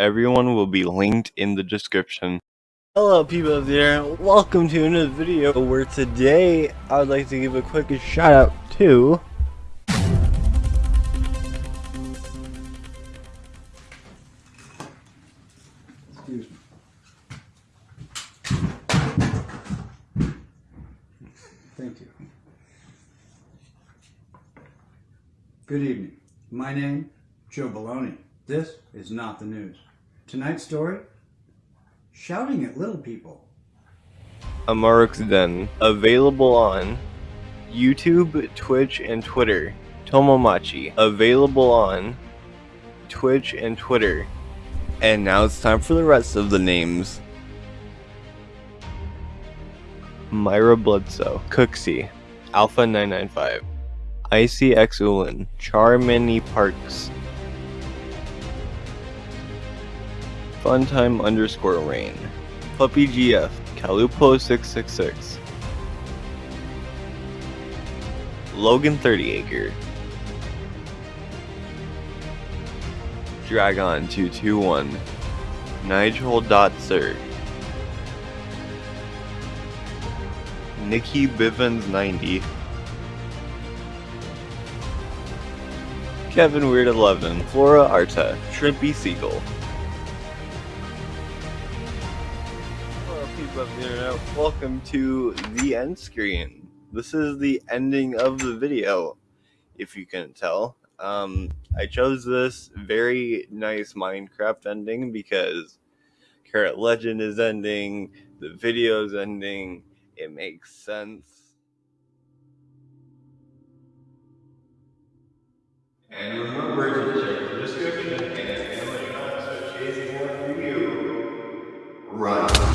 Everyone will be linked in the description. Hello people out there, welcome to another video where today I would like to give a quick shout out to Excuse me. Thank you. Good evening. My name, Joe Baloney. This is not the news. Tonight's story, shouting at little people. Amarok's Den, available on YouTube, Twitch, and Twitter. Tomomachi, available on Twitch and Twitter. And now it's time for the rest of the names. Myra Bloodsoe, Cooksey, Alpha 995, ICX Ulin, Charmany Parks, Funtime underscore Rain, Puppy GF, Calupo 666, Logan 30 Acre, Dragon 221, Nigel Dot Sir, Nikki Bivens 90, Kevin Weird 11, Flora Arta, Shrimpy Seagull. People of the internet, welcome to the end screen. This is the ending of the video, if you couldn't tell. Um, I chose this very nice Minecraft ending because Carrot Legend is ending, the video is ending, it makes sense. And remember to check the description and it's gonna let you know so chasing one review. Run.